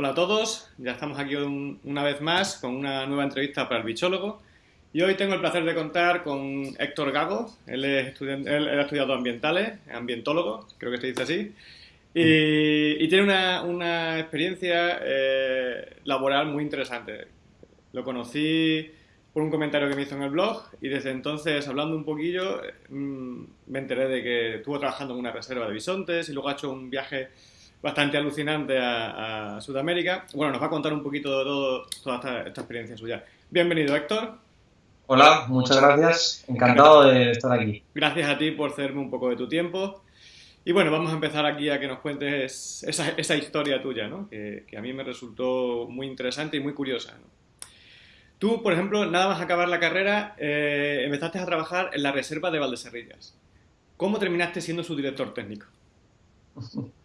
Hola a todos, ya estamos aquí una vez más con una nueva entrevista para el bichólogo. Y hoy tengo el placer de contar con Héctor Gago, él, es estudiante, él, ha estudiado ambientales, ambientólogo, creo que se dice así, y, tiene una, experiencia eh, laboral muy interesante. Lo conocí por un comentario que me hizo en el blog y desde entonces, hablando un poquillo, mm, me enteré de que estuvo trabajando en una reserva de bisontes y luego ha hecho un viaje bastante alucinante a, Sudamérica. Bueno, nos va a contar un poquito de todo, toda esta, esta experiencia suya. Bienvenido, Héctor. Hola, muchas gracias. Encantado de estar aquí. Gracias a ti por cederme un poco de tu tiempo. Y bueno, vamos a empezar aquí a que nos cuentes esa, esa historia tuya, ¿no? Que, que, a mí me resultó muy interesante y muy curiosa. ¿no? Tú, por ejemplo, nada más acabar la carrera, eh, empezaste a trabajar en la reserva de Valdeserrillas. ¿Cómo terminaste siendo su director técnico?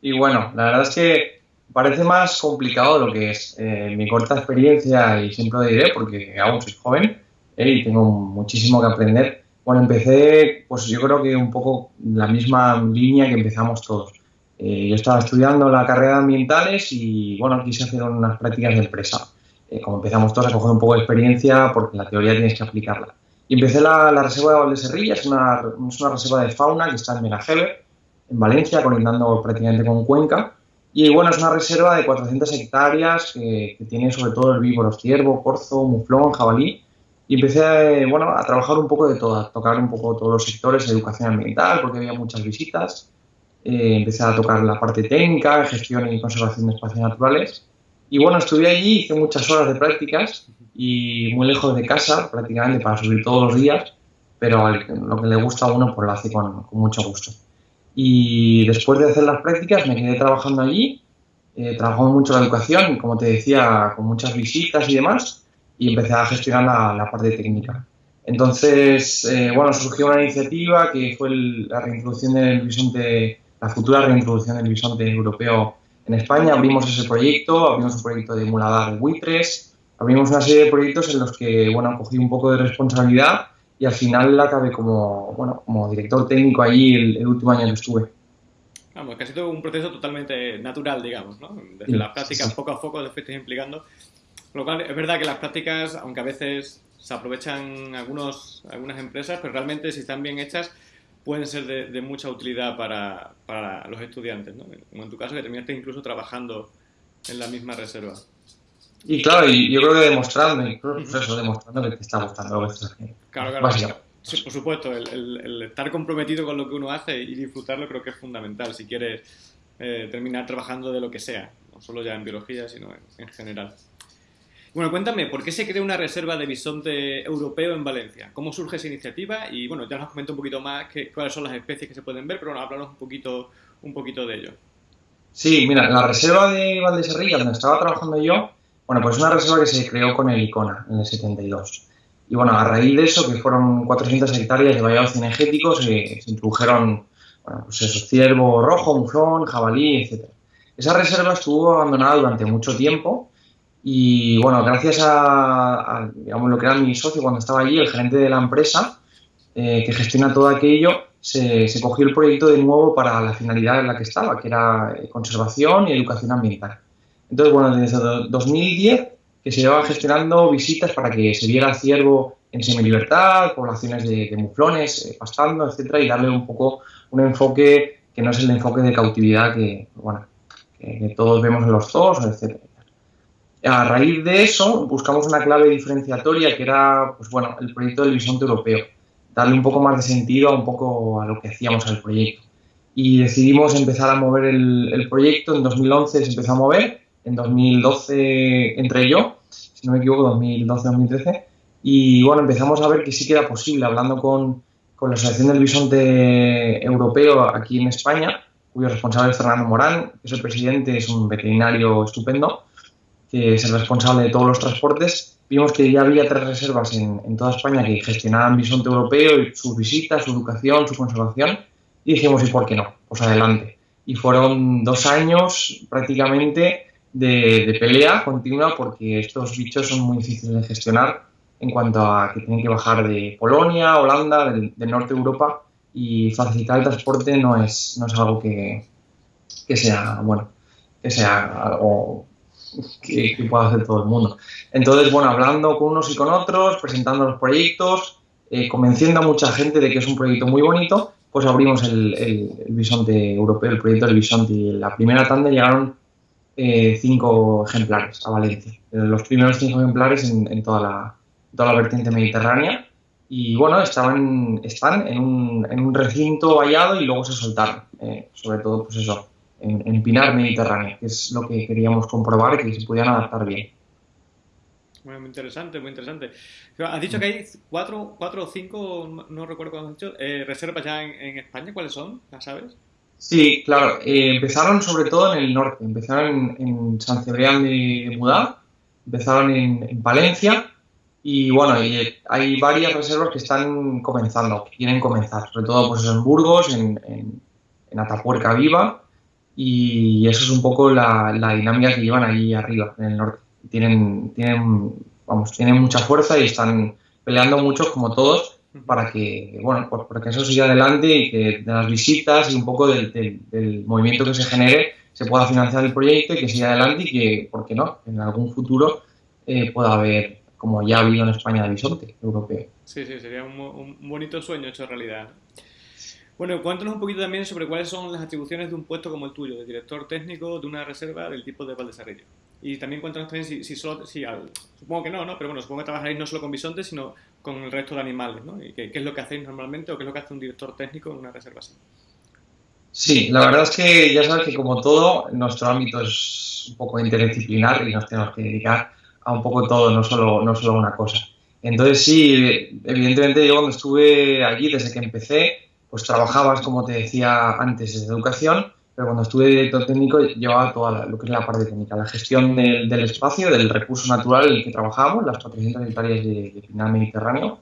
Y bueno, la verdad es que parece más complicado lo que es. Eh, mi corta experiencia, y siempre lo diré porque aún soy joven, y tengo muchísimo que aprender. Bueno, empecé, pues yo creo que un poco la misma línea que empezamos todos. Eh, yo estaba estudiando la carrera de ambientales y, bueno, quise hacer unas prácticas de empresa. Eh, como empezamos todos a coger un poco de experiencia, porque la teoría tienes que aplicarla. Y empecé la, reserva de Valdeserrilla, es una, es una reserva de fauna que está en Menajever, en Valencia, conectando prácticamente con Cuenca. Y bueno, es una reserva de 400 hectáreas que, que tiene sobre todo herbívoros, ciervo, corzo, muflón, jabalí y empecé bueno, a trabajar un poco de todo, a tocar un poco todos los sectores educación ambiental, porque había muchas visitas. Eh, empecé a tocar la parte técnica, gestión y conservación de espacios naturales. Y bueno, estuve allí, hice muchas horas de prácticas y muy lejos de casa, prácticamente para subir todos los días, pero lo que le gusta a uno pues lo hace con, con mucho gusto. Y después de hacer las prácticas me quedé trabajando allí, eh, trabajando mucho la educación, como te decía, con muchas visitas y demás y empecé a gestionar la, parte técnica. Entonces, eh, bueno, surgió una iniciativa que fue la reintroducción del bisonte, la futura reintroducción del bisonte europeo en España. Abrimos ese proyecto, abrimos un proyecto de muladar de buitres, abrimos una serie de proyectos en los que, bueno, cogí un poco de responsabilidad y al final acabé como, bueno, como director técnico allí el, último año que estuve. Vamos, que ha sido un proceso totalmente natural, digamos, ¿no? Desde las prácticas, poco a poco, después implicando lo cual es verdad que las prácticas, aunque a veces se aprovechan algunos, algunas empresas, pero realmente si están bien hechas pueden ser de, mucha utilidad para, para, los estudiantes, ¿no? Como en tu caso que terminaste incluso trabajando en la misma reserva. Y claro, y yo creo que demostrando, incluso eso, demostrando que te está gustando lo que estás haciendo. Claro, claro. por supuesto, el, estar comprometido con lo que uno hace y disfrutarlo creo que es fundamental si quieres eh, terminar trabajando de lo que sea, no solo ya en biología, sino en general. Bueno, cuéntame, ¿por qué se crea una reserva de bisonte europeo en Valencia? ¿Cómo surge esa iniciativa? Y bueno, ya nos comenta un poquito más cuáles son las especies que se pueden ver, pero bueno, háblanos un poquito, un poquito de ello. Sí, mira, la reserva de Valdeserrilla, donde estaba trabajando yo, bueno, pues es una reserva que se creó con el ICONA en el 72. Y bueno, a raíz de eso, que fueron 400 hectáreas de vallados cinegéticos, se, se introdujeron, bueno, pues eso, ciervo rojo, jabalí, etc. Esa reserva estuvo abandonada durante mucho tiempo y bueno, gracias a, digamos, lo que era mi socio cuando estaba allí, el gerente de la empresa, eh, que gestiona todo aquello, se, se, cogió el proyecto de nuevo para la finalidad en la que estaba, que era eh, conservación y educación ambiental. Entonces, bueno, desde 2010 que se llevaba gestionando visitas para que se viera ciervo en semilibertad, poblaciones de, muflones eh, pastando, etcétera, y darle un poco un enfoque que no es el enfoque de cautividad que, bueno, que, todos vemos en los zoos, etcétera. A raíz de eso, buscamos una clave diferenciatoria que era, pues bueno, el proyecto del bisonte europeo, darle un poco más de sentido a un poco a lo que hacíamos al proyecto. Y decidimos empezar a mover el, proyecto, en 2011 se empezó a mover, en 2012 entré yo, si no me equivoco, 2012-2013, y bueno, empezamos a ver que sí que era posible, hablando con, con la Asociación del Bisonte Europeo aquí en España, cuyo responsable es Fernando Morán, que es el presidente, es un veterinario estupendo, que es el responsable de todos los transportes, vimos que ya había tres reservas en, toda España que gestionaban bisonte europeo y sus visitas, su educación, su conservación, y dijimos, ¿y por qué no? Pues adelante. Y fueron dos años prácticamente de, pelea continua porque estos bichos son muy difíciles de gestionar en cuanto a que tienen que bajar de Polonia, Holanda, del, norte de Europa y facilitar el transporte no es, no es algo que, que sea, bueno, que sea algo que, puede hacer todo el mundo. Entonces, bueno, hablando con unos y con otros, presentando los proyectos, eh, convenciendo a mucha gente de que es un proyecto muy bonito, pues abrimos el, el, bisonte europeo, el proyecto del bisonte. Y la primera tanda llegaron eh, cinco ejemplares a Valencia. Los primeros cinco ejemplares en, toda, la, toda la vertiente mediterránea. Y bueno, estaban, están en un, en un recinto vallado y luego se soltaron. Eh, sobre todo, pues eso, en, en, Pinar Mediterráneo, que es lo que queríamos comprobar, que se pudieran adaptar bien. Muy interesante, muy interesante. Has dicho que hay cuatro, cuatro o cinco, no, recuerdo cuándo has dicho, eh, reservas ya en, España. ¿Cuáles son? ¿Las sabes? Sí, claro. Eh, empezaron sobre todo en el norte. Empezaron en, San Cebrián de Mudá, empezaron en, Valencia y bueno, hay varias reservas que están comenzando, que quieren comenzar. Sobre todo pues, en Burgos, en, en Atapuerca Viva y eso es un poco la dinámica que llevan ahí arriba, en el norte tienen, tienen, vamos, tienen mucha fuerza y están peleando mucho como todos para que, bueno, pues para que eso siga adelante y que de las visitas y un poco del, movimiento que se genere se pueda financiar el proyecto y que siga adelante y que, ¿por qué no?, en algún futuro eh, pueda haber, como ya ha habido en España, de bisonte europeo. Sí, sí, sería un, un bonito sueño hecho realidad. Bueno, cuéntanos un poquito también sobre cuáles son las atribuciones de un puesto como el tuyo, de director técnico de una reserva del tipo de Valdesarrillo. Y también cuéntanos también si, si solo, si supongo que no, ¿no? Pero bueno, supongo que trabajaréis no solo con bisontes, sino con el resto de animales, ¿no? Y qué, es lo que hacéis normalmente o qué es lo que hace un director técnico en una reserva así. Sí, la verdad es que ya sabes que como todo, nuestro ámbito es un poco interdisciplinar y nos tenemos que dedicar a un poco todo, no solo, no solo una cosa. Entonces sí, evidentemente yo cuando estuve allí, desde que empecé, pues trabajabas, como te decía antes, en educación, pero cuando estuve director técnico llevaba toda lo que es la parte técnica, la gestión del, espacio, del recurso natural en el que trabajábamos, las 400 hectáreas de, de mediterráneo.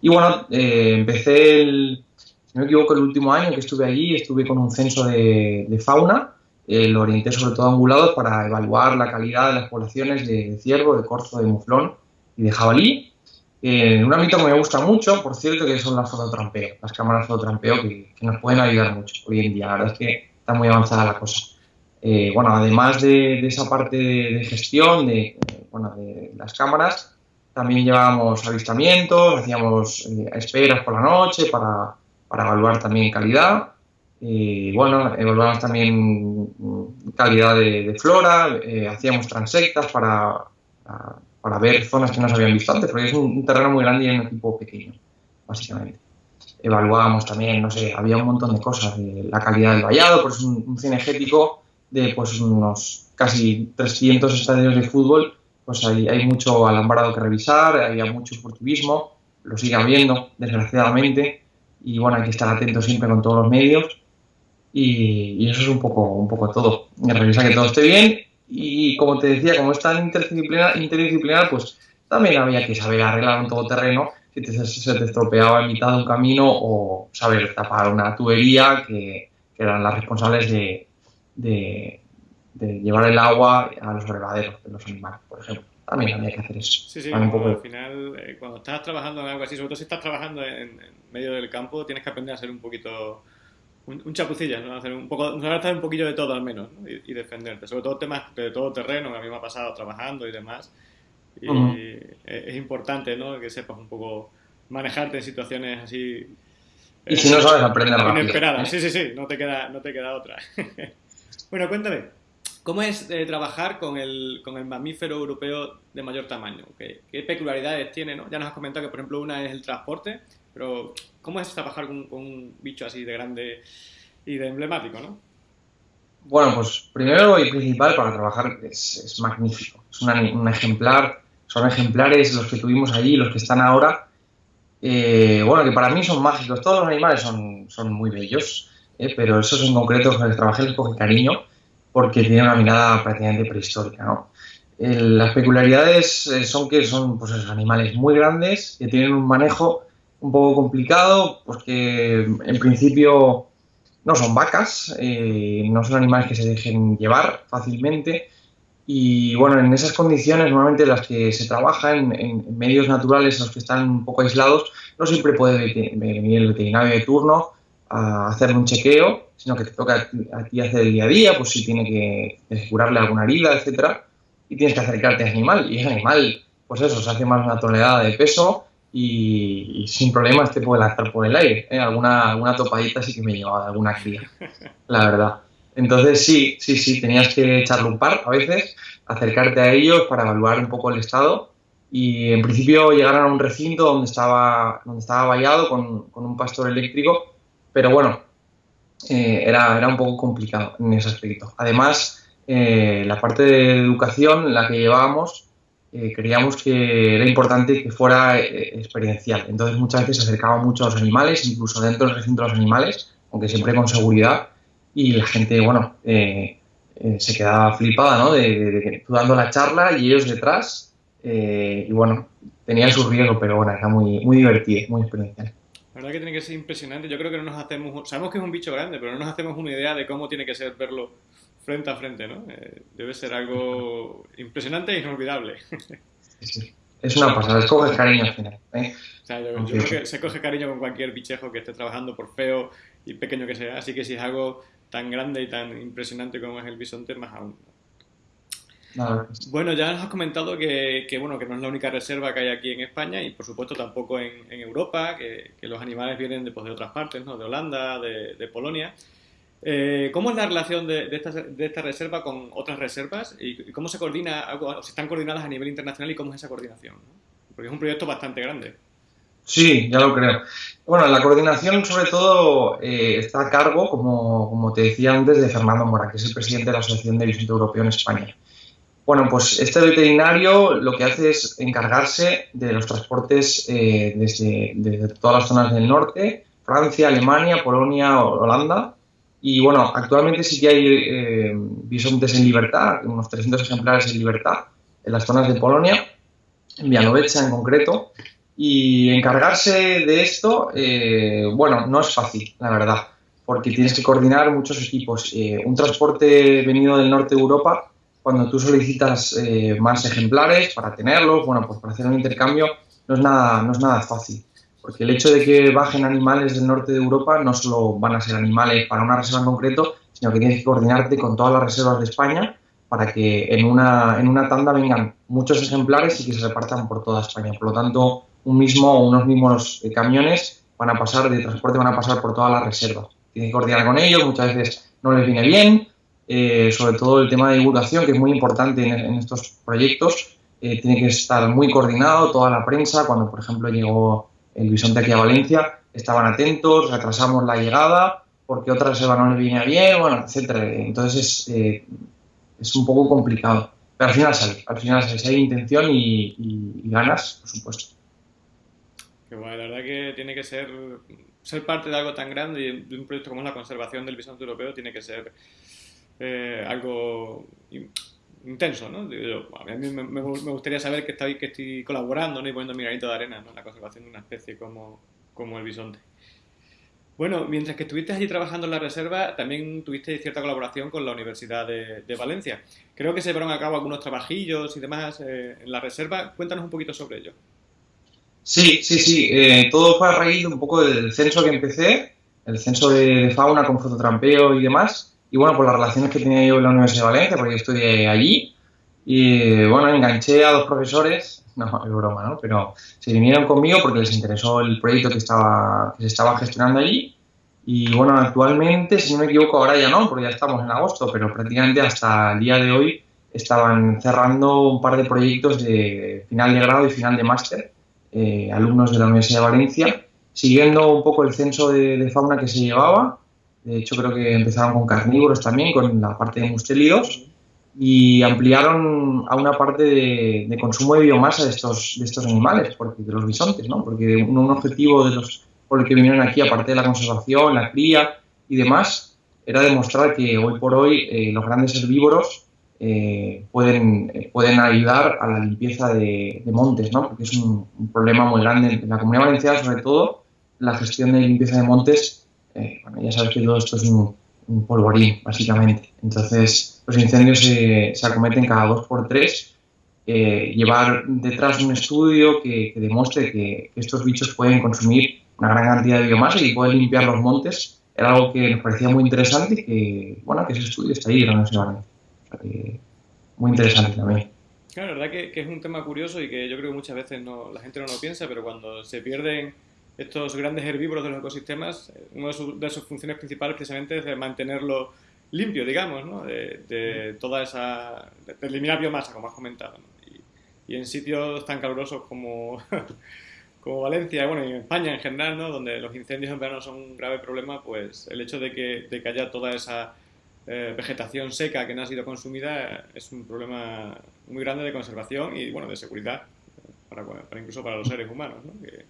Y bueno, eh, empecé, el, si no me equivoco, el último año que estuve allí, estuve con un censo de, fauna, eh, lo orienté sobre todo a ungulados para evaluar la calidad de las poblaciones de ciervo, de corzo, de muflón y de jabalí. Eh, un ámbito que me gusta mucho, por cierto, que son las fototrampeo, las cámaras fototrampeo que, que nos pueden ayudar mucho hoy en día. La verdad es que está muy avanzada la cosa. Eh, bueno, además de, esa parte de, gestión de, bueno, de las cámaras, también llevábamos avistamientos, hacíamos eh, esperas por la noche para, para evaluar también calidad. Y bueno, evaluamos también mm, calidad de, flora, hacíamos transectas para, para ver zonas que no se habían visto antes, porque es un, terreno muy grande y un equipo pequeño, básicamente. Evaluábamos también, no sé, había un montón de cosas, la calidad del vallado, pues un, un cinegético de pues unos casi 300 estadios de fútbol, pues hay, hay mucho alambrado que revisar, había mucho furtivismo, lo sigue habiendo, desgraciadamente, y bueno, hay que estar atentos siempre con todos los medios, y, eso es un poco, un poco todo. Revisar que todo esté bien y como te decía, como es tan interdisciplinar, interdisciplinar pues también había que saber arreglar un todoterreno que se te estropeaba en mitad de un camino o saber tapar una tubería que, eran las responsables de, de, llevar el agua a los brevaderos de los animales, por ejemplo. También había que hacer eso. Sí, sí, al final, eh, cuando estás trabajando en algo así, sobre todo si estás trabajando en, medio del campo, tienes que aprender a ser un poquito un, un chapucilla, ¿no? Hacer un poco, hacer un poquillo de todo al menos, y, defenderte. Sobre todo temas de todo terreno, que a mí me ha pasado trabajando y demás. Y es, importante, ¿no? Que sepas un poco manejarte en situaciones así. Y si no sabes aprender rápido. Inesperadas. Sí, sí, sí, no te queda, no te queda otra. bueno, cuéntame, ¿cómo es eh, trabajar con el, con el mamífero europeo de mayor tamaño? ¿Qué, ¿Qué, peculiaridades tiene? ¿no? Ya nos has comentado que, por ejemplo, una es el transporte, pero ¿cómo es trabajar con, un bicho así de grande y de emblemático, no? Bueno, pues primero y principal para trabajar es, magnífico. Es un ejemplar, son ejemplares los que tuvimos allí, los que están ahora. Eh, bueno, que para mí son mágicos. Todos los animales son, muy bellos, eh, pero esos en concreto con los trabajé les coge cariño porque tienen una mirada prácticamente prehistórica, ¿no? Eh, las peculiaridades son que son pues, animales muy grandes, que tienen un manejo un poco complicado, porque en principio no son vacas, eh, no son animales que se dejen llevar fácilmente. Y bueno, en esas condiciones, normalmente las que se trabajan en, medios naturales, los que están un poco aislados, no siempre puede venir el veterinario de turno a hacerle un chequeo, sino que te toca a ti hacer el día a día, pues si tiene que curarle alguna herida, etcétera. y tienes que acercarte a ese animal. Y ese animal, pues eso, se hace más una tonelada de peso y, sin problemas te puede lanzar por el aire. ¿eh? Alguna, alguna topadita sí que me llevaba de alguna cría, la verdad. Entonces sí, sí, sí, tenías que echarle un par a veces, acercarte a ellos para evaluar un poco el estado y en principio llegaron a un recinto donde estaba, donde estaba vallado con, con un pastor eléctrico, pero bueno, eh, era, era un poco complicado en ese aspecto. Además, eh, la parte de educación, la que llevábamos, eh, creíamos que era importante que fuera experiencial. Entonces muchas veces se acercaba mucho a los animales, incluso dentro del recinto de los animales, aunque siempre con seguridad, y la gente, bueno, se quedaba flipada, ¿no? De, tú dando la charla y ellos detrás, y bueno, tenía su riesgo, pero bueno, era muy, muy divertido, muy experiencial. La verdad que tiene que ser impresionante. Yo creo que no nos hacemos, sabemos que es un bicho grande, pero no nos hacemos una idea de cómo tiene que ser verlo frente a frente, ¿no? Eh, debe ser algo impresionante e inolvidable. Es una pasada, se coge cariño al final. ¿eh? O sea, yo, creo que se coge cariño con cualquier bichejo que esté trabajando, por feo y pequeño que sea. Así que si es algo tan grande y tan impresionante como es el bisonte, más aún. Bueno, ya nos has comentado que, bueno, que no es la única reserva que hay aquí en España y por supuesto tampoco en, Europa, que, los animales vienen de, pues, de otras partes, ¿no? de Holanda, de, Polonia. Eh, ¿Cómo es la relación de, esta, reserva con otras reservas y, cómo se coordina, o si están coordinadas a nivel internacional y cómo es esa coordinación? Porque es un proyecto bastante grande. Sí, ya lo creo. Bueno, la coordinación sobre todo eh, está a cargo, como, como, te decía antes, de Fernando Mora, que es el presidente de la Asociación de Visito Europeo en España. Bueno, pues este veterinario lo que hace es encargarse de los transportes eh, desde, todas las zonas del norte, Francia, Alemania, Polonia, Holanda. Y bueno, actualmente sí que hay eh, bisontes en libertad, unos 300 ejemplares en libertad en las zonas de Polonia, en Vianovecha en concreto. Y encargarse de esto, eh, bueno, no es fácil, la verdad, porque tienes que coordinar muchos equipos. un transporte venido del norte de Europa cuando tú solicitas eh, más ejemplares para tenerlos, bueno, pues para hacer un intercambio no es, nada, no es nada fácil. Porque el hecho de que bajen animales del norte de Europa no solo van a ser animales para una reserva en concreto, sino que tienes que coordinarte con todas las reservas de España para que en una, en una tanda vengan muchos ejemplares y que se repartan por toda España. Por lo tanto, un mismo o unos mismos eh, camiones van a pasar de transporte, van a pasar por todas las reservas. Tienes que coordinar con ellos, muchas veces no les viene bien, eh, sobre todo el tema de divulgación, que es muy importante en, estos proyectos. Eh, tiene que estar muy coordinado, toda la prensa, cuando por ejemplo llegó el bisonte aquí a Valencia, estaban atentos, retrasamos la llegada, porque otra reserva no le viene bien, bueno, etcétera. Entonces es, eh, es un poco complicado. Pero al final sale, al final sale, si hay intención y, ganas, por supuesto. Qué bueno, la verdad que tiene que ser, ser parte de algo tan grande y de un proyecto como la conservación del bisonte europeo, tiene que ser eh, algo intenso, ¿no? a mí me, gustaría saber que estoy, que estoy colaborando ¿no? y poniendo mi de arena en la conservación de una especie como, como el bisonte. Bueno, mientras que estuviste allí trabajando en la reserva, también tuviste cierta colaboración con la Universidad de, Valencia. Creo que se llevaron a cabo algunos trabajillos y demás eh, en la reserva. Cuéntanos un poquito sobre ello. Sí, sí, sí. Eh, todo fue a raíz un poco del censo que empecé, el censo de, de fauna con fototrampeo y demás. Y bueno, por las relaciones que tenía yo en la Universidad de Valencia, porque yo estudié allí, y bueno, enganché a dos profesores, no, es broma, ¿no? Pero se vinieron conmigo porque les interesó el proyecto que, estaba, que se estaba gestionando allí. Y bueno, actualmente, si no me equivoco, ahora ya no, porque ya estamos en agosto, pero prácticamente hasta el día de hoy estaban cerrando un par de proyectos de final de grado y final de máster, eh, alumnos de la Universidad de Valencia, siguiendo un poco el censo de fauna que se llevaba. De hecho, creo que empezaron con carnívoros también, con la parte de mustélidos, y ampliaron a una parte de, consumo de biomasa de estos, de estos animales, porque, de los bisontes, ¿no? Porque un, objetivo de los por el que vinieron aquí, aparte de la conservación, la cría y demás, era demostrar que hoy por hoy eh, los grandes herbívoros eh, pueden, eh, pueden ayudar a la limpieza de, montes, ¿no? Porque es un, un, problema muy grande en la comunidad valenciana, sobre todo la gestión de limpieza de montes eh, bueno, ya sabes que todo esto es un, polvorín, básicamente. Entonces, los incendios se, acometen cada dos por tres. Eh, llevar detrás un estudio que, demuestre que, estos bichos pueden consumir una gran cantidad de biomasa y pueden limpiar los montes era algo que nos parecía muy interesante y que, bueno, que ese estudio está ahí, no sé, muy interesante también. Claro, la verdad que, que, es un tema curioso y que yo creo que muchas veces no, la gente no lo piensa, pero cuando se pierden estos grandes herbívoros de los ecosistemas, una de, sus funciones principales precisamente es de mantenerlo limpio, digamos, ¿no? de, toda esa... de eliminar biomasa, como has comentado. Y, y, en sitios tan calurosos como, como Valencia, bueno, y en España en general, ¿no? donde los incendios en verano son un grave problema, pues el hecho de que, de que haya toda esa eh, vegetación seca que no ha sido consumida es un problema muy grande de conservación y, bueno, de seguridad, para, para incluso para los seres humanos, ¿no? que,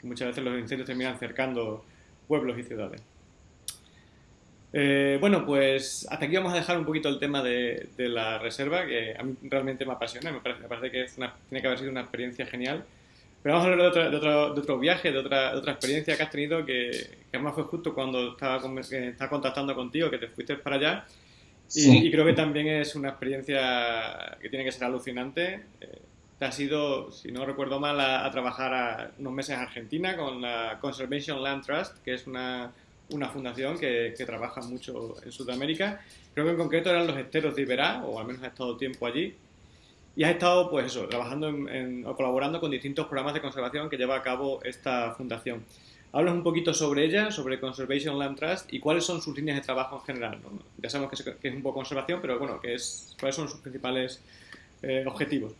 que muchas veces los incendios terminan cercando pueblos y ciudades. Eh, bueno, pues hasta aquí vamos a dejar un poquito el tema de, de la reserva, que a mí realmente me apasiona, me parece, me parece que es una, tiene que haber sido una experiencia genial. Pero vamos a hablar de otro, de otro, de otro viaje, de otra, de otra, experiencia que has tenido, que, que, además fue justo cuando estaba, con, estaba contactando contigo, que te fuiste para allá. Y, sí. y, creo que también es una experiencia que tiene que ser alucinante. Eh, te has ido, si no recuerdo mal, a, a trabajar a unos meses en Argentina con la Conservation Land Trust, que es una, una fundación que, que, trabaja mucho en Sudamérica. Creo que en concreto eran los esteros de Iberá, o al menos has estado tiempo allí. Y has estado, pues eso, trabajando en, en, o colaborando con distintos programas de conservación que lleva a cabo esta fundación. Hablas un poquito sobre ella, sobre Conservation Land Trust y cuáles son sus líneas de trabajo en general. ¿no? Ya sabemos que es, que es, un poco conservación, pero bueno, que es, cuáles son sus principales eh, objetivos.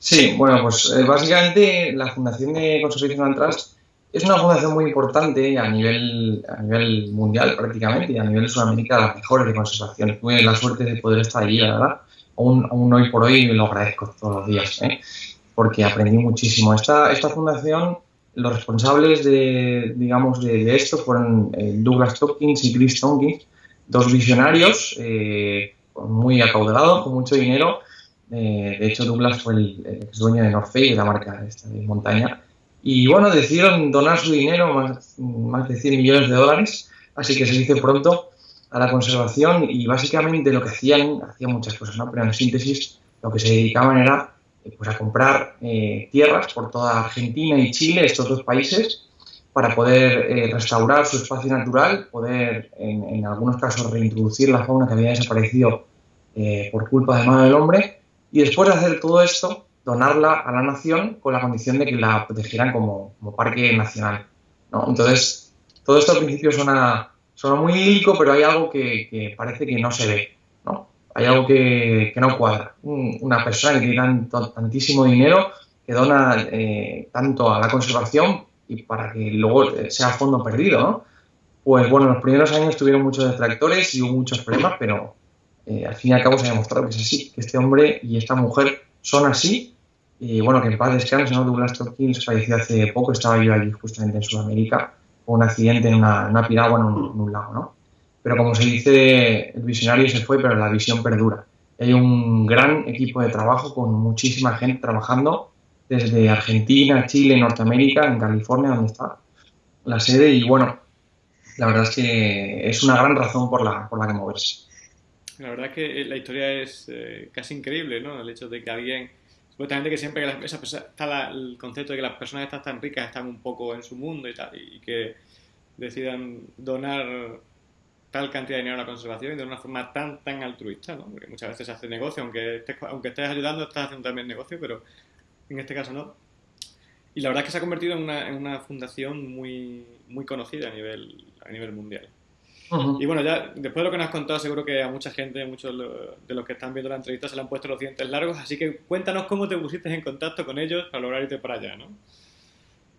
Sí, bueno, pues eh, básicamente la Fundación de Conservation and Trust es una fundación muy importante a nivel, a nivel mundial prácticamente y a nivel de Sudamérica, las mejores de conservación. Tuve la suerte de poder estar allí, la verdad. Aún, aún hoy por hoy lo agradezco todos los días, ¿eh? porque aprendí muchísimo. Esta, esta fundación, los responsables de, digamos, de, de esto fueron eh, Douglas Tompkins y Chris Tompkins, dos visionarios eh, muy acaudalados, con mucho dinero, eh, de hecho, Douglas fue el, el dueño de North Face, de la marca esta de montaña. Y bueno, decidieron donar su dinero, más, más de 100 millones de dólares, así que se dice pronto, a la conservación. Y básicamente lo que hacían, hacían muchas cosas, ¿no? pero en síntesis, lo que se dedicaban era pues, a comprar eh, tierras por toda Argentina y Chile, estos dos países, para poder eh, restaurar su espacio natural, poder en, algunos casos reintroducir la fauna que había desaparecido eh, por culpa de mano del hombre y después de hacer todo esto, donarla a la nación con la condición de que la protegieran como, parque nacional. Entonces, todo esto al principio suena, suena muy lírico, pero hay algo que, parece que no se ve. ¿no? Hay algo que, que no cuadra. Un, una persona que tiene tantísimo dinero que dona eh, tanto a la conservación y para que luego sea fondo perdido. ¿no? Pues bueno, los primeros años tuvieron muchos detractores y hubo muchos problemas, pero eh, al fin y al cabo se ha demostrado que es así, que este hombre y esta mujer son así. Y bueno, que en paz descanse, ¿no? Douglas Tompkins falleció hace poco, estaba yo allí justamente en Sudamérica, un accidente en una, una piragua en un, en un, lago, ¿no? Pero como se dice, el visionario se fue, pero la visión perdura. Hay un gran equipo de trabajo con muchísima gente trabajando desde Argentina, Chile, Norteamérica, en California, donde está la sede. Y bueno, la verdad es que es una gran razón por la, por la que moverse. La verdad es que la historia es eh, casi increíble, ¿no? El hecho de que alguien, supuestamente que siempre que las, está la, el concepto de que las personas estas tan ricas están un poco en su mundo y tal, y que decidan donar tal cantidad de dinero a la conservación y de una forma tan tan altruista, ¿no? Porque muchas veces se hace negocio, aunque estés, aunque estés ayudando, estás haciendo también negocio, pero en este caso no. Y la verdad es que se ha convertido en una, en una fundación muy, muy conocida a nivel, a nivel mundial. Uh -huh. Y bueno, ya después de lo que nos has contado, seguro que a mucha gente, muchos de los que están viendo la entrevista se le han puesto los dientes largos, así que cuéntanos cómo te pusiste en contacto con ellos para lograr irte para allá, ¿no?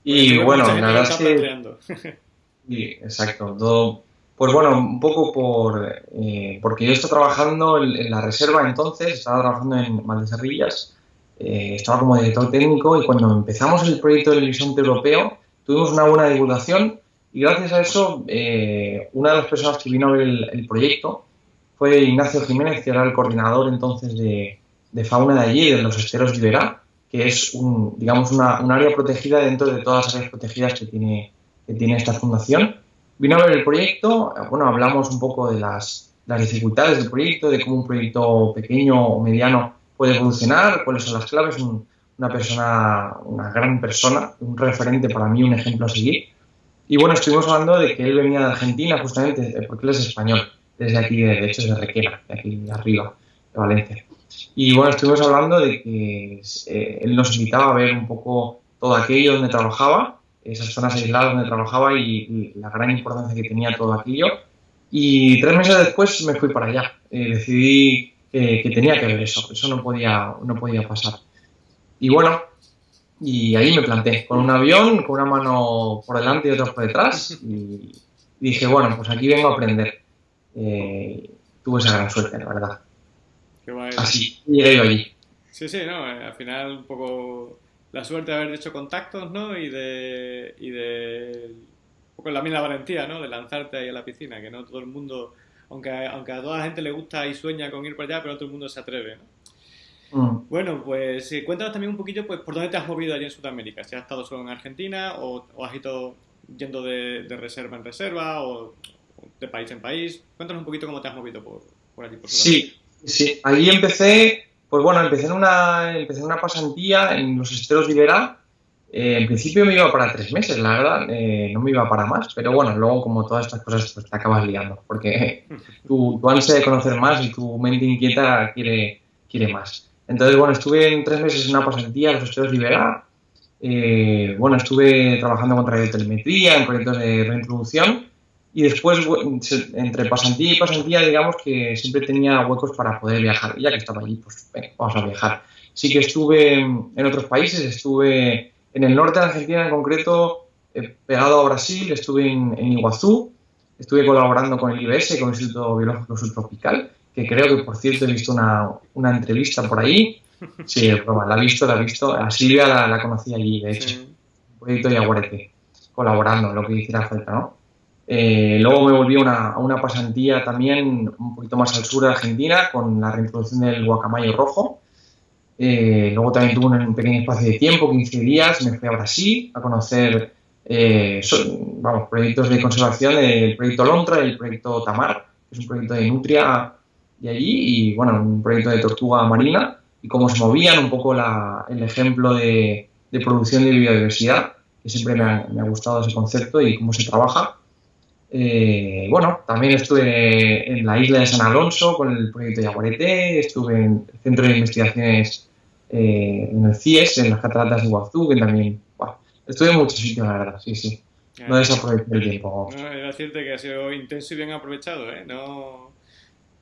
Y bueno, la verdad es que... sí, exacto. Todo... Pues bueno, un poco por... Eh, porque yo estaba trabajando en, en, la reserva entonces, estaba trabajando en Valdeserrillas, eh, estaba como director técnico y cuando empezamos el proyecto del horizonte europeo tuvimos una buena divulgación y gracias a eso, eh, una de las personas que vino a ver el, proyecto fue Ignacio Jiménez, que era el coordinador entonces de, de fauna de allí, de los esteros de Iberá, que es un, digamos una, un área protegida dentro de todas las áreas protegidas que tiene, que tiene esta fundación. Vino a ver el proyecto, bueno, hablamos un poco de las, las dificultades del proyecto, de cómo un proyecto pequeño o mediano puede evolucionar, cuáles son las claves, un, una persona, una gran persona, un referente para mí, un ejemplo a seguir y bueno, estuvimos hablando de que él venía de Argentina justamente, porque él es español, desde aquí, de hecho es de Requena, de aquí de arriba, de Valencia. Y bueno, estuvimos hablando de que eh, él nos invitaba a ver un poco todo aquello donde trabajaba, esas zonas aisladas donde trabajaba y, la gran importancia que tenía todo aquello. Y tres meses después me fui para allá. Eh, decidí que tenía que ver eso, eso no podía, no podía pasar. Y bueno, y ahí me planté, con un avión, con una mano por delante y otra por detrás. Y dije, bueno, pues aquí vengo a aprender. Eh, tuve esa gran suerte, la verdad. Qué Así, llegué yo allí. Sí, sí, no, eh, al final un poco la suerte de haber hecho contactos, ¿no? Y de, y de un poco la misma valentía, ¿no? De lanzarte ahí a la piscina, que no todo el mundo, aunque, aunque a toda la gente le gusta y sueña con ir para allá, pero no todo el mundo se atreve, ¿no? Mm. Bueno, pues cuéntanos también un poquillo pues, por dónde te has movido allí en Sudamérica. Si has estado solo en Argentina o, has ido yendo de, reserva en reserva o, de país en país. Cuéntanos un poquito cómo te has movido por, por allí. Por sí, sí. Allí empecé, pues bueno, empecé en una, empecé en una pasantía en los esteros de Iberá. Eh, en principio me iba para tres meses, la verdad, eh, no me iba para más, pero bueno, luego como todas estas cosas pues, te acabas liando, porque tu, tu ansia de conocer más y tu mente inquieta quiere, quiere más. Entonces, bueno, estuve en tres meses en una pasantía en los estudios Libera. Eh, bueno, estuve trabajando con radiotelemetría, en proyectos de reintroducción. Y después, entre pasantía y pasantía, digamos que siempre tenía huecos para poder viajar. Y ya que estaba allí, pues vamos a viajar. Sí que estuve en otros países, estuve en el norte de Argentina en concreto, eh, pegado a Brasil, estuve en, en, Iguazú, estuve colaborando con el IBS, con el Instituto Biológico Subtropical, que creo que por cierto he visto una, una entrevista por ahí. Sí, la he visto, la he visto. A Silvia la, la conocí allí, de hecho. Un proyecto Yaguarete, colaborando, lo que hiciera falta, ¿no? Eh, luego me volví a una pasantía también un poquito más al sur de Argentina con la reintroducción del guacamayo rojo. Eh, luego también tuve un pequeño espacio de tiempo, 15 días, me fui a Brasil a conocer eh, vamos, proyectos de conservación, el proyecto Lontra y el proyecto Tamar, que es un proyecto de nutria de allí y bueno, un proyecto de tortuga marina y cómo se movían, un poco la, el ejemplo de, de, producción de biodiversidad, que siempre me ha, me ha, gustado ese concepto y cómo se trabaja. Eh, bueno, también estuve en la isla de San Alonso con el proyecto Yaguarete, estuve en el Centro de Investigaciones eh, en el CIES, en las cataratas de Iguazú, que también, bueno, estuve en muchos sitios, la verdad, sí, sí. No desaproveché el tiempo. No, es decirte que ha sido intenso y bien aprovechado, ¿eh? No,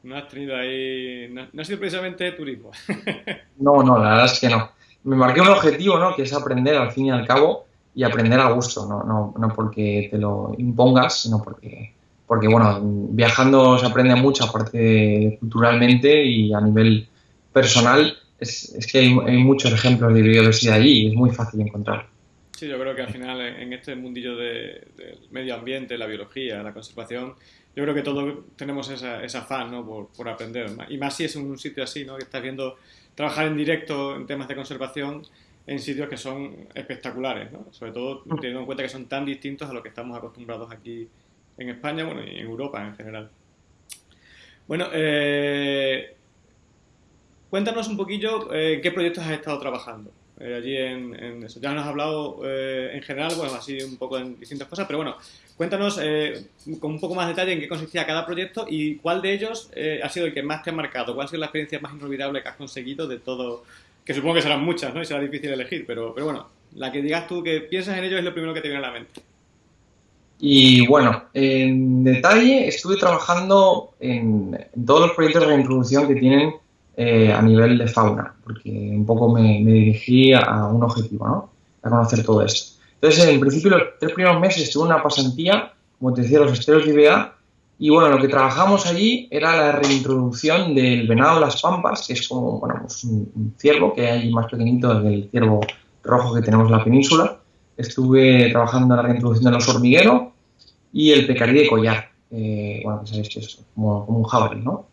no has tenido ahí. No, ha sido precisamente turismo. no, no, la verdad es que no. Me marqué un objetivo, ¿no? Que es aprender al fin y al cabo y aprender a gusto, no, no, no porque te lo impongas, sino porque, porque, bueno, viajando se aprende mucho, aparte culturalmente y a nivel personal, es, es que hay, muchos ejemplos de biodiversidad allí y es muy fácil encontrar. Sí, yo creo que al final en este mundillo del medio ambiente, la biología, la conservación, yo creo que todos tenemos esa, esa afán ¿no? por, por, aprender. Y más si es un sitio así, ¿no? que estás viendo trabajar en directo en temas de conservación en sitios que son espectaculares, ¿no? sobre todo mm. teniendo en cuenta que son tan distintos a lo que estamos acostumbrados aquí en España bueno, y en Europa en general. Bueno, eh, cuéntanos un poquillo eh, qué proyectos has estado trabajando. Eh, allí en, eso. Ya nos has hablado eh, en general, bueno, así un poco en distintas cosas, pero bueno, cuéntanos eh, con un poco más de detalle en qué consistía cada proyecto y cuál de ellos ha sido el que más te ha marcado, cuál ha sido la experiencia más inolvidable que has conseguido de todo, que supongo que serán muchas, ¿no? Y será difícil elegir, pero, pero bueno, la que digas tú que piensas en ello es lo primero que te viene a la mente. Y bueno, en detalle estuve trabajando en, todos los proyectos de reintroducción que tienen eh, a nivel de fauna, porque un poco me, dirigí a un objetivo, ¿no? A conocer todo esto. Entonces, en principio, los tres primeros meses estuve en una pasantía, como te decía, los esteros de IBA, y bueno, lo que trabajamos allí era la reintroducción del venado las pampas, que es como bueno, pues un, ciervo que hay más pequeñito que el ciervo rojo que tenemos en la península. Estuve trabajando en la reintroducción de los hormigueros y el pecarí de collar, bueno, que sabéis que es como, como un jabalí, ¿no?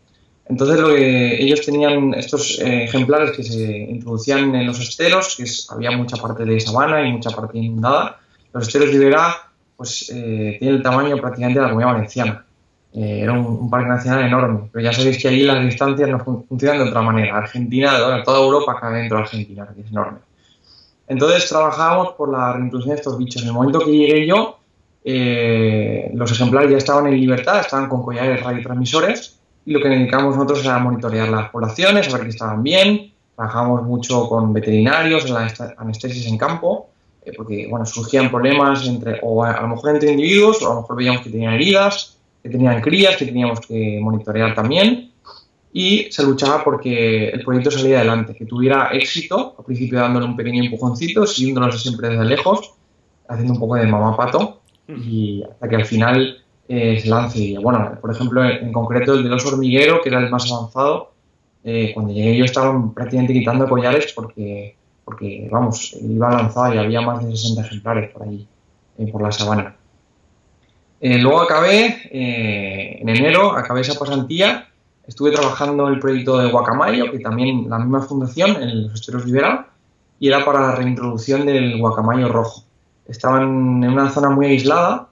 Entonces lo que ellos tenían estos eh, ejemplares que se introducían en los esteros, que había mucha parte de sabana y mucha parte inundada. Los esteros de Iberá pues, eh, tienen el tamaño prácticamente de la comunidad valenciana. Eh, era un, parque nacional enorme, pero ya sabéis que allí las distancias no funcionan de otra manera. Argentina, toda Europa cabe dentro de Argentina, que es enorme. Entonces trabajábamos por la reintroducción de estos bichos. En el momento que llegué yo, los ejemplares ya estaban en libertad, estaban con collares radiotransmisores y lo que dedicamos nosotros era monitorear las poblaciones, a ver que estaban bien, trabajamos mucho con veterinarios en la anestesis en campo, eh, porque bueno, surgían problemas entre, o a, lo mejor entre individuos, o a lo mejor veíamos que tenían heridas, que tenían crías, que teníamos que monitorear también, y se luchaba porque el proyecto saliera adelante, que tuviera éxito, al principio dándole un pequeño empujoncito, siguiéndonos siempre desde lejos, haciendo un poco de mamapato, y hasta que al final eh, se lance. Bueno, por ejemplo, en, concreto el de los hormiguero, que era el más avanzado, eh, cuando llegué yo estaban prácticamente quitando collares porque, porque, vamos, iba lanzado y había más de 60 ejemplares por allí, eh, por la sabana. luego acabé, en enero, acabé esa pasantía, estuve trabajando el proyecto de Guacamayo, que también la misma fundación, en los esteros Libera, y era para la reintroducción del guacamayo rojo. Estaban en una zona muy aislada,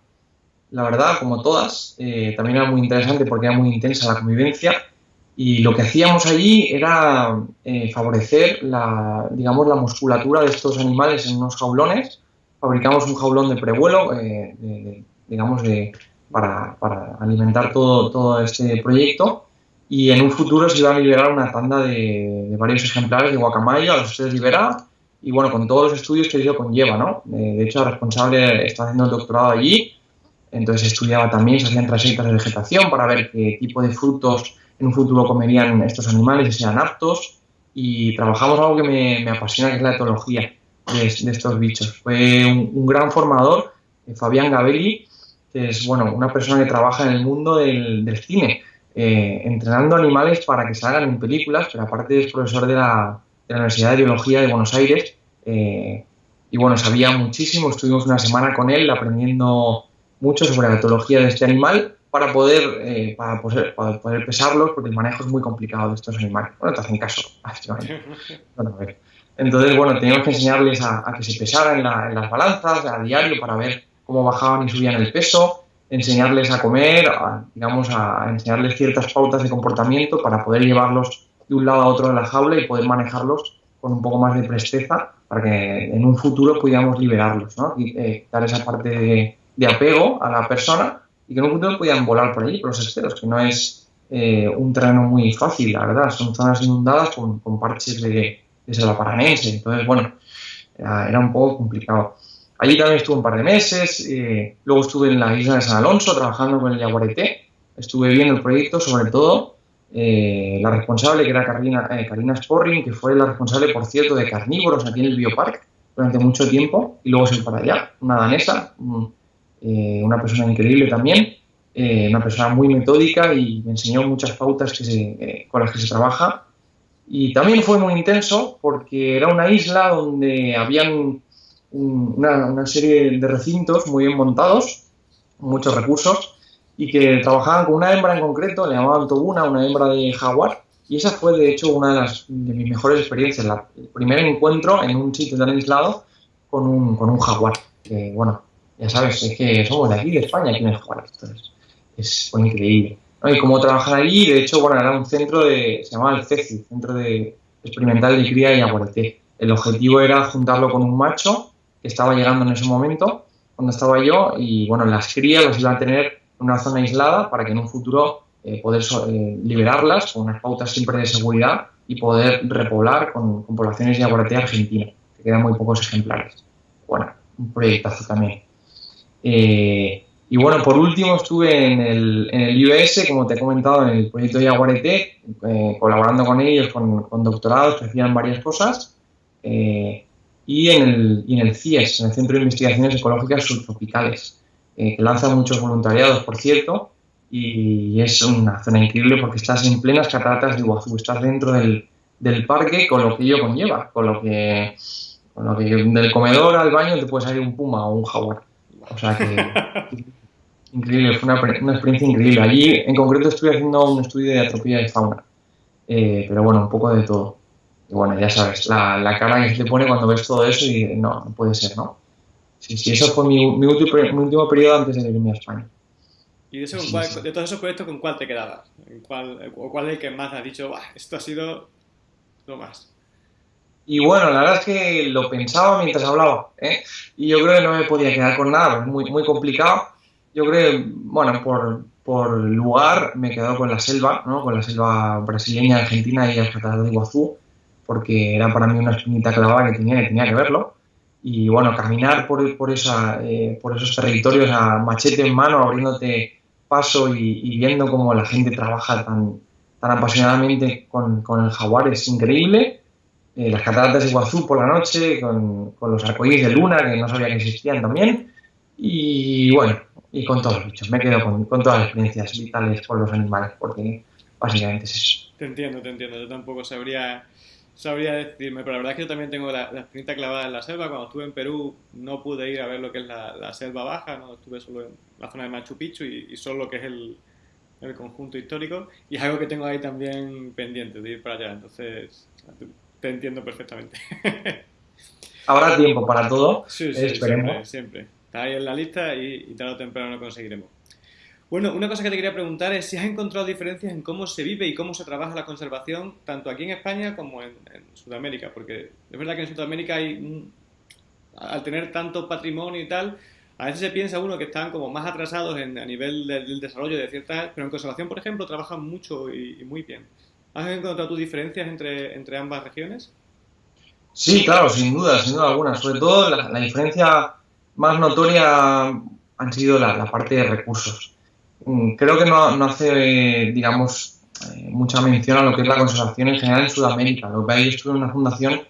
la verdad, como todas. Eh, también era muy interesante porque era muy intensa la convivencia y lo que hacíamos allí era eh, favorecer la, digamos, la musculatura de estos animales en unos jaulones. Fabricamos un jaulón de prevuelo, eh, digamos, de, para, para, alimentar todo, todo este proyecto y en un futuro se iba a liberar una tanda de, varios ejemplares de guacamayo a los ustedes liberar y bueno, con todos los estudios que ello conlleva, ¿no? de hecho, el responsable está haciendo el doctorado allí entonces estudiaba también, se hacían trayectos de vegetación para ver qué tipo de frutos en un futuro comerían estos animales y sean aptos. Y trabajamos algo que me, apasiona, que es la etología de, estos bichos. Fue un, gran formador, eh, Fabián Gabelli, que es bueno, una persona que trabaja en el mundo del, cine, eh, entrenando animales para que salgan en películas, pero aparte es profesor de la, Universidad de Biología de Buenos Aires. Eh, y bueno, sabía muchísimo, estuvimos una semana con él aprendiendo mucho sobre la etología de este animal para poder, eh, para, poder, para poder pesarlos, porque el manejo es muy complicado de estos animales. Bueno, te hacen caso. Bueno, a ver. Entonces, bueno, teníamos que enseñarles a, que se pesaran en, las balanzas a diario para ver cómo bajaban y subían el peso, enseñarles a comer, digamos, a enseñarles ciertas pautas de comportamiento para poder llevarlos de un lado a otro de la jaula y poder manejarlos con un poco más de presteza para que en un futuro pudiéramos liberarlos, ¿no? Y eh, dar esa parte de, de apego a la persona y que en un punto puedan volar por allí, por los esteros, que no es eh, un terreno muy fácil, la verdad. Son zonas inundadas con, parches de, de salaparanense. Entonces, bueno, era, un poco complicado. Allí también estuve un par de meses, eh, luego estuve en la isla de San Alonso trabajando con el Yaguareté, estuve viendo el proyecto, sobre todo eh, la responsable, que era Karina, Karina Sporring, que fue la responsable, por cierto, de carnívoros aquí en el Biopark durante mucho tiempo, y luego se fue para allá, una danesa, eh, una persona increíble también, eh, una persona muy metódica y me enseñó muchas pautas que eh, con las que se trabaja. Y también fue muy intenso porque era una isla donde habían una, serie de recintos muy bien montados, muchos recursos, y que trabajaban con una hembra en concreto, le llamaban Tobuna, una hembra de jaguar, y esa fue de hecho una de, las, de mis mejores experiencias, el primer encuentro en un sitio tan aislado con un, con un jaguar, que bueno, ya sabes, es que somos de aquí, de España, aquí en Juárez. Entonces, es increíble. Y cómo trabajar allí, de hecho, bueno, era un centro de, se llamaba el CECI, Centro de Experimental de Cría y Aguarete. El objetivo era juntarlo con un macho que estaba llegando en ese momento, cuando estaba yo, y bueno, las crías las iban a tener en una zona aislada para que en un futuro eh, poder eh, liberarlas con unas pautas siempre de seguridad y poder repoblar con, poblaciones de aguarete argentina, que quedan muy pocos ejemplares. Bueno, un proyectazo también. Eh, y bueno, por último estuve en el, en el IBS, como te he comentado, en el proyecto Yaguareté, eh, colaborando con ellos, con, doctorados que hacían varias cosas, eh, y, en el, y en el CIES, en el Centro de Investigaciones Ecológicas Subtropicales, que lanza muchos voluntariados, por cierto, y es una zona increíble porque estás en plenas cataratas de Iguazú, estás dentro del, parque con lo que ello conlleva, con lo que, con lo que del comedor al baño te puede salir un puma o un jaguar. O sea que increíble, fue una, una, experiencia increíble. Allí en concreto estuve haciendo un estudio de atropía de fauna, eh, pero bueno, un poco de todo. Y bueno, ya sabes, la, la, cara que se te pone cuando ves todo eso y no, no puede ser, ¿no? Sí, sí, eso fue mi, mi, último, mi último periodo antes de irme a España. ¿Y de, de, todos esos proyectos con cuál te quedabas? cuál, ¿O cuál es el que más has dicho, esto ha sido lo más? Y bueno, la verdad es que lo pensaba mientras hablaba, ¿eh? Y yo creo que no me podía quedar con nada, muy, muy complicado. Yo creo, bueno, por, por lugar me he quedado con la selva, ¿no? con la selva brasileña, argentina y cataratas de Iguazú, porque era para mí una espinita clavada que tenía, que tenía que verlo. Y bueno, caminar por, por, esa, eh, por esos territorios a machete en mano, abriéndote paso y, viendo cómo la gente trabaja tan, tan apasionadamente con, con el jaguar es increíble. Eh, las cataratas de Iguazú por la noche, con, con los arcoíris de luna, que no sabía que existían también. Y bueno, y con todos los bichos. Me quedo con, con, todas las experiencias vitales por los animales, porque básicamente es eso. Te entiendo, te entiendo. Yo tampoco sabría, sabría decirme, pero la verdad es que yo también tengo la, la clavada en la selva. Cuando estuve en Perú no pude ir a ver lo que es la, la selva baja, no estuve solo en la zona de Machu Picchu y, y solo lo que es el, el conjunto histórico. Y es algo que tengo ahí también pendiente de ir para allá. Entonces, te entiendo perfectamente. Habrá tiempo para todo. Sí, sí, siempre, siempre. Está ahí en la lista y, y tarde o temprano lo conseguiremos. Bueno, una cosa que te quería preguntar es si has encontrado diferencias en cómo se vive y cómo se trabaja la conservación, tanto aquí en España como en, en Sudamérica, porque es verdad que en Sudamérica hay, al tener tanto patrimonio y tal, a veces se piensa uno que están como más atrasados en, a nivel del, del, desarrollo de ciertas, pero en conservación, por ejemplo, trabajan mucho y, y muy bien. ¿Has encontrado tus diferencias entre, entre ambas regiones? Sí, claro, sin duda, sin duda alguna. Sobre todo la, diferencia más notoria han sido la, parte de recursos. Mm, creo que no, no hace, digamos, eh, mucha mención a lo que es la conservación en general en Sudamérica. Lo que hay estuve en una fundación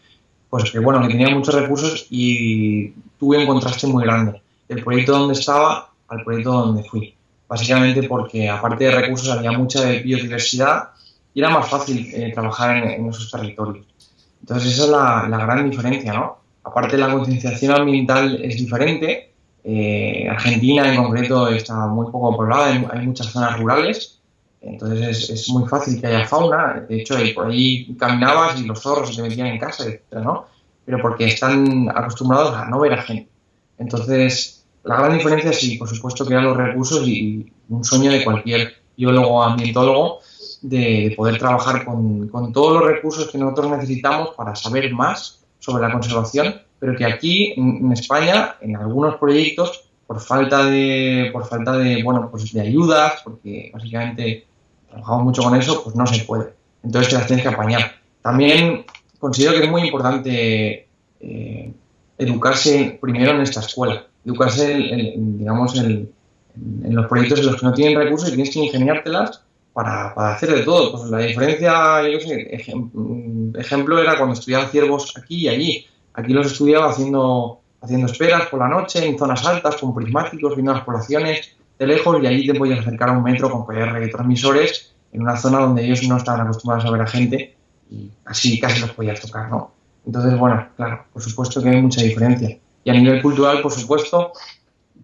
pues que bueno, que tenía muchos recursos y tuve un contraste muy grande. El proyecto donde estaba al proyecto donde fui. Básicamente porque aparte de recursos había mucha biodiversidad y era más fácil eh, trabajar en, en, esos territorios. Entonces esa es la, la gran diferencia, ¿no? Aparte la concienciación ambiental es diferente. Eh, Argentina en concreto está muy poco poblada, hay, hay muchas zonas rurales, entonces es, es, muy fácil que haya fauna. De hecho, por ahí caminabas y los zorros se te metían en casa, etc., ¿no? Pero porque están acostumbrados a no ver a gente. Entonces, la gran diferencia sí, por supuesto, que eran los recursos y un sueño de cualquier biólogo ambientólogo de, de poder trabajar con, con todos los recursos que nosotros necesitamos para saber más sobre la conservación, pero que aquí en España, en algunos proyectos, por falta de, por falta de, bueno, pues de ayudas, porque básicamente trabajamos mucho con eso, pues no se puede. Entonces te las tienes que apañar. También considero que es muy importante eh, educarse primero en esta escuela, educarse, en, digamos, en, los proyectos en los que no tienen recursos y tienes que ingeniártelas para, para hacer de todo. Pues la diferencia, yo sé, ejemplo era cuando estudiaba ciervos aquí y allí. Aquí los estudiaba haciendo, haciendo esperas por la noche en zonas altas con prismáticos, viendo las poblaciones de lejos y allí te podías acercar a un metro con collares transmisores en una zona donde ellos no estaban acostumbrados a ver a gente y así casi los podías tocar, ¿no? Entonces, bueno, claro, por supuesto que hay mucha diferencia. Y a nivel cultural, por supuesto,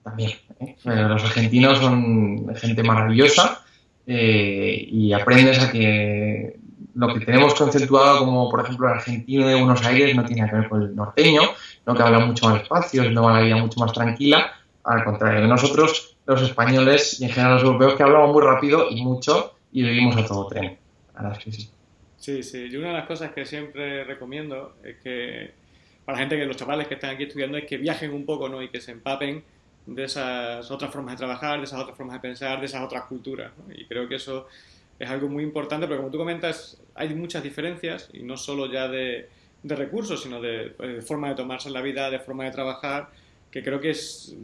también. ¿eh? Los argentinos son gente maravillosa eh, y aprendes a que lo que tenemos conceptuado como, por ejemplo, el argentino de Buenos Aires no tiene que ver con el norteño, no que habla mucho más despacio, no va la vida mucho más tranquila. Al contrario, nosotros, los españoles y en general los europeos, que hablamos muy rápido y mucho y vivimos a todo tren. A las que sí. Sí, sí. Y una de las cosas que siempre recomiendo es que, para la gente que los chavales que están aquí estudiando, es que viajen un poco, ¿no? Y que se empapen de esas otras formas de trabajar, de esas otras formas de pensar, de esas otras culturas. ¿no? Y creo que eso es algo muy importante, pero como tú comentas, hay muchas diferencias, y no solo ya de, de recursos, sino de, de, forma de tomarse la vida, de forma de trabajar, que creo que es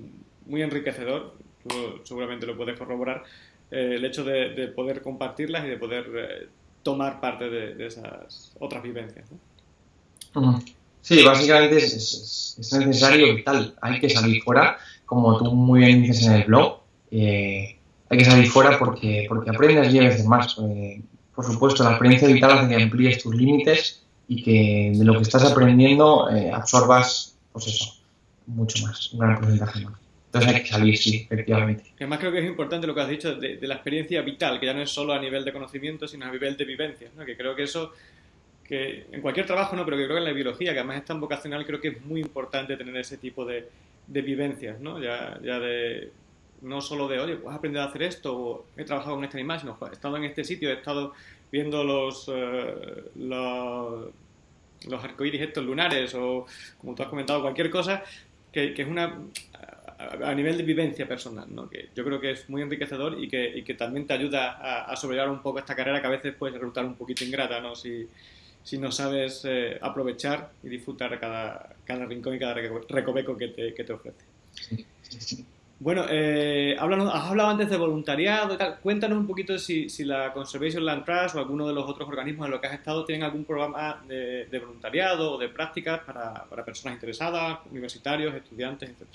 muy enriquecedor, tú seguramente lo puedes corroborar, eh, el hecho de, de, poder compartirlas y de poder eh, tomar parte de, de, esas otras vivencias. ¿no? Sí, básicamente es, es, es necesario y tal, hay que salir fuera como tú muy bien dices en el blog, eh, hay que salir fuera porque, porque aprendes 10 veces más. Eh, por supuesto, la experiencia vital hace que amplíes tus límites y que de lo que estás aprendiendo eh, absorbas, pues eso, mucho más, un gran porcentaje más. Entonces hay que salir, sí, efectivamente. Además creo que es importante lo que has dicho de, la experiencia vital, que ya no es solo a nivel de conocimiento, sino a nivel de vivencia, ¿no? que creo que eso, que en cualquier trabajo, no, pero que creo que en la biología, que además es tan vocacional, creo que es muy importante tener ese tipo de, de vivencias, ¿no? Ya, ya de, no solo de, oye, he aprendido a hacer esto, o he trabajado con este animal, he estado en este sitio, he estado viendo los, uh, los, los arcoíris estos lunares, o como tú has comentado, cualquier cosa, que, que, es una... a, nivel de vivencia personal, ¿no? que yo creo que es muy enriquecedor y que, y que también te ayuda a, a, sobrellevar un poco esta carrera que a veces puede resultar un poquito ingrata ¿no? si, si no sabes eh, aprovechar y disfrutar cada, cada rincón y cada recoveco que te, que te ofrece. Bueno, eh, has hablado antes de voluntariado y tal. Cuéntanos un poquito si, si, la Conservation Land Trust o alguno de los otros organismos en los que has estado tienen algún programa de, voluntariado o de prácticas para, para, personas interesadas, universitarios, estudiantes, etc.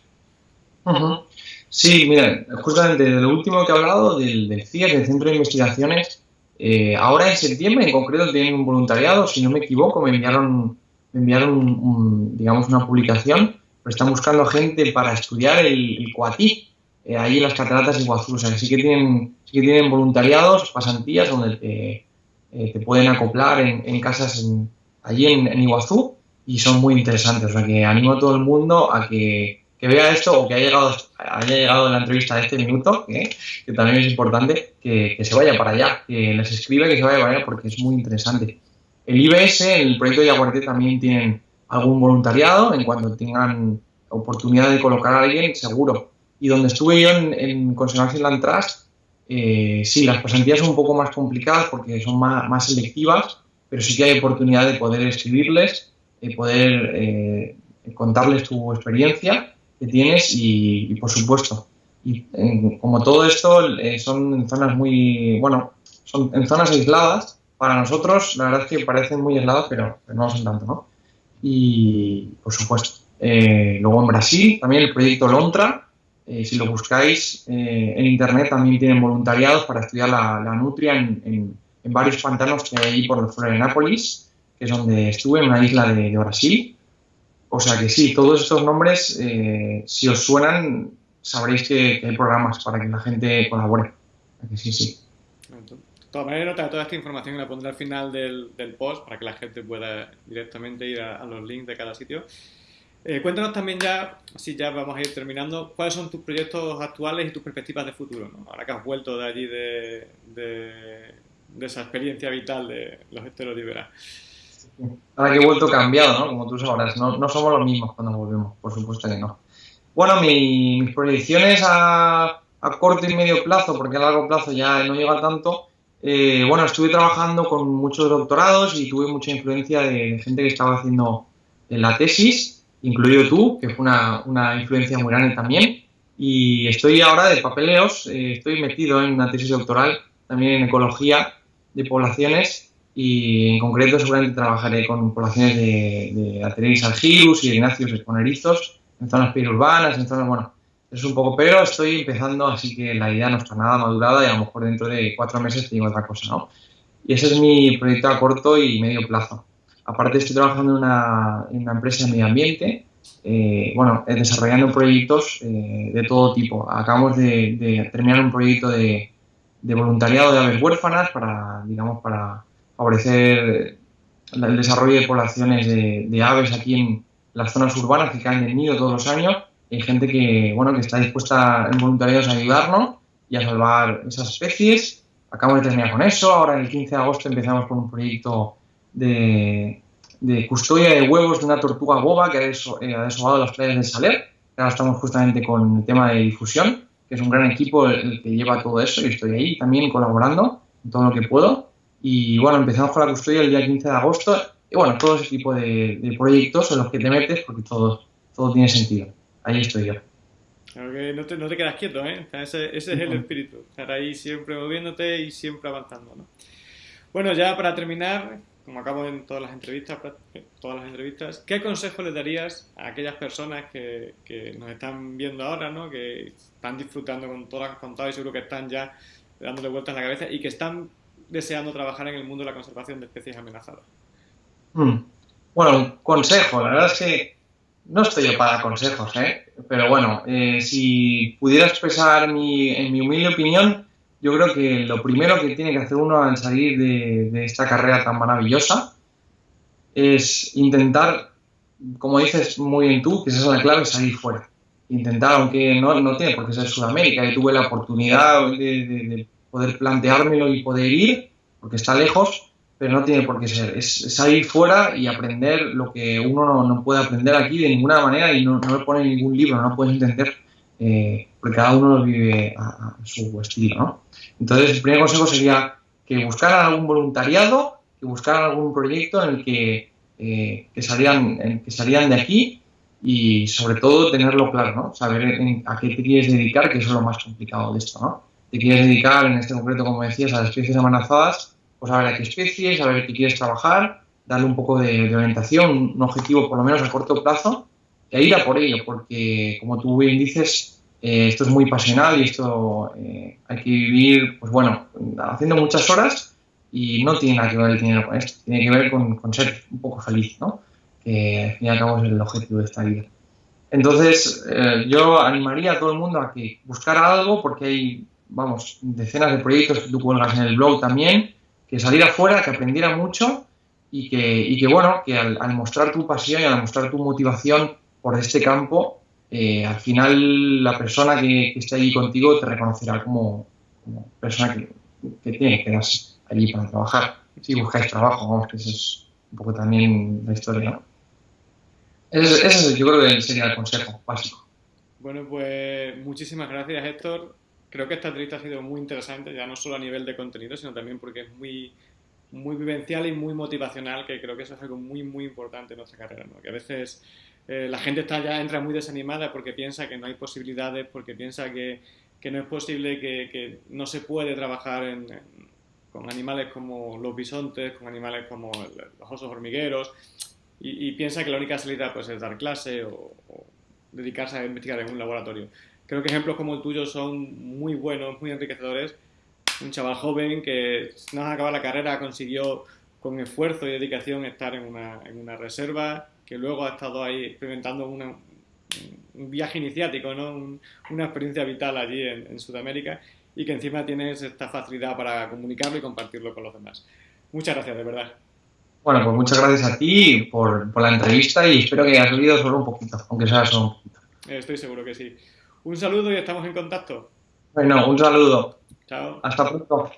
Sí, mira, justamente de lo último que he hablado, del, del CIES, del Centro de Investigaciones, eh, ahora en septiembre en concreto tienen un voluntariado, si no me equivoco, me enviaron, me enviaron un, digamos una publicación pero están buscando gente para estudiar el, el Coatí, eh, ahí en las cataratas de Iguazú. O sea, sí que tienen, sí que tienen voluntariados, pasantías, donde te, eh, te pueden acoplar en, en casas en, allí en, en, Iguazú y son muy interesantes. O sea, que animo a todo el mundo a que, que vea esto o que haya llegado, haya llegado la entrevista a este minuto, que también es importante, que, se vaya para allá, que les escriba que se vaya para allá porque es muy interesante. El IBS, el proyecto de Yaguarté, también tienen algún voluntariado en cuanto tengan oportunidad de colocar a alguien, seguro. Y donde estuve yo en, en Conservation Land Trust, eh, sí, las pasantías son un poco más complicadas porque son más, más selectivas, pero sí que hay oportunidad de poder escribirles, de poder eh, contarles tu experiencia que tienes y, y por supuesto. Y en, como todo esto eh, son zonas muy, bueno, son en zonas aisladas. Para nosotros, la verdad es que parecen muy aisladas, pero, pero no son tanto, ¿no? y, por supuesto, eh, luego en Brasil también el proyecto Lontra, eh, si lo buscáis eh, en internet también tienen voluntariados para estudiar la, la nutria en, en, en, varios pantanos que hay allí por Florianápolis, que es donde estuve, en una isla de, de Brasil. O sea que sí, todos estos nombres, eh, si os suenan, sabréis que, que, hay programas para que la gente colabore. Que sí, sí. De todas maneras, toda esta información la pondré al final del, del, post para que la gente pueda directamente ir a, a los links de cada sitio. Eh, cuéntanos también ya, así ya vamos a ir terminando, cuáles son tus proyectos actuales y tus perspectivas de futuro, ¿no? ahora que has vuelto de allí de, de, de esa experiencia vital de los esteros de Iberá. Ahora que he vuelto cambiado, ¿no? como tú sabrás, no, no somos los mismos cuando volvemos, por supuesto que no. Bueno, mi, mis proyecciones a, a corto y medio plazo, porque a largo plazo ya no llega tanto, eh, bueno, estuve trabajando con muchos doctorados y tuve mucha influencia de gente que estaba haciendo la tesis, incluido tú, que fue una, una influencia muy grande también. Y estoy ahora de papeleos, eh, estoy metido en una tesis doctoral también en ecología de poblaciones y en concreto seguramente trabajaré con poblaciones de, de Atereis algirus y Ignacios esponerizos en zonas periurbanas, en zonas, bueno, es un poco, pero estoy empezando, así que la idea no está nada madurada y a lo mejor dentro de cuatro meses tengo otra cosa, ¿no? Y ese es mi proyecto a corto y medio plazo. Aparte estoy trabajando en una, en una empresa de medio ambiente, eh, bueno, desarrollando proyectos eh, de todo tipo. Acabamos de, de terminar un proyecto de, de, voluntariado de aves huérfanas para, digamos, para favorecer el desarrollo de poblaciones de, aves aquí en las zonas urbanas que caen del nido todos los años hay gente que, bueno, que está dispuesta en voluntariados a ayudarnos y a salvar esas especies. Acabamos de terminar con eso. Ahora, el 15 de agosto, empezamos con un proyecto de, custodia de huevos de una tortuga boba que ha, deso, eh, las playas de Saler. Ahora estamos justamente con el tema de difusión, que es un gran equipo el que lleva todo eso y estoy ahí también colaborando en todo lo que puedo. Y bueno, empezamos con la custodia el día 15 de agosto. Y bueno, todo ese tipo de, de proyectos en los que te metes porque todo, todo tiene sentido ahí estoy yo. Claro que no te, no te quedas quieto, ¿eh? ese, ese, es el espíritu, estar ahí siempre moviéndote y siempre avanzando, ¿no? Bueno, ya para terminar, como acabo en todas las entrevistas, todas las entrevistas, ¿qué consejo le darías a aquellas personas que, que, nos están viendo ahora, ¿no? Que están disfrutando con todo lo que has contado y seguro que están ya dándole vueltas a la cabeza y que están deseando trabajar en el mundo de la conservación de especies amenazadas? Hmm. Bueno, un consejo, la verdad es que no estoy yo para consejos, ¿eh? pero bueno, eh, si pudiera expresar mi, en mi humilde opinión, yo creo que lo primero que tiene que hacer uno al salir de, esta carrera tan maravillosa es intentar, como dices muy bien tú, que esa es la clave, salir fuera. Intentar, aunque no, no tiene por qué ser Sudamérica, yo tuve la oportunidad de poder planteármelo y poder ir, porque está lejos, pero no tiene por qué ser. Es salir fuera y aprender lo que uno no, no puede aprender aquí de ninguna manera y no, no lo pone en ningún libro, no puedes entender eh, porque cada uno lo vive a, su estilo, ¿no? Entonces, el primer consejo sería que buscaran algún voluntariado, que buscaran algún proyecto en el que, eh, que, salían, que salían de aquí y sobre todo tenerlo claro, ¿no? Saber a qué te quieres dedicar, que es lo más complicado de esto, ¿no? Te quieres dedicar, en este concreto, como decías, a las especies amenazadas, pues a ver a qué especies, a ver qué quieres trabajar, darle un poco de, orientación, un objetivo por lo menos a corto plazo, e ir a por ello, porque como tú bien dices, eh, esto es muy pasional y esto eh, hay que vivir, pues bueno, haciendo muchas horas y no tiene nada que ver el dinero con esto, tiene que ver con, ser un poco feliz, ¿no? Que al fin y al cabo es el objetivo de esta vida. Entonces, eh, yo animaría a todo el mundo a que buscara algo, porque hay, vamos, decenas de proyectos que tú cuelgas en el blog también, que saliera afuera, que aprendiera mucho y que, y que bueno, que al, mostrar tu pasión y al mostrar tu motivación por este campo, eh, al final la persona que, esté allí contigo te reconocerá como, persona que, que, tiene que quedarse allí para trabajar. Si buscáis trabajo, vamos, que eso es un poco también la historia, ¿no? Ese, ese yo creo que sería el consejo básico. Bueno, pues muchísimas gracias, Héctor. Creo que esta entrevista ha sido muy interesante, ya no solo a nivel de contenido, sino también porque es muy, vivencial y muy motivacional, que creo que eso es algo muy, muy importante en nuestra carrera, ¿no? que a veces eh, la gente entra muy desanimada porque piensa que no hay posibilidades, porque piensa que, no es posible, que, no se puede trabajar con animales como los bisontes, con animales como los osos hormigueros, y, piensa que la única salida pues, es dar clase o dedicarse a investigar en un laboratorio. Creo que ejemplos como el tuyo son muy buenos, muy enriquecedores un chaval joven que nada más acabar la carrera consiguió con esfuerzo y dedicación estar en una, en una reserva, que luego ha estado ahí experimentando una, un viaje iniciático, ¿no? una experiencia vital allí en, Sudamérica y que encima tienes esta facilidad para comunicarlo y compartirlo con los demás. Muchas gracias, de verdad. Bueno, pues muchas gracias a ti por, por la entrevista y espero que hayas oído solo un poquito, aunque sea solo un poquito. Estoy seguro que sí. Un saludo y estamos en contacto. Bueno, un saludo. Chao. Hasta pronto.